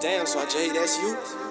Damn, so Jay, that's you?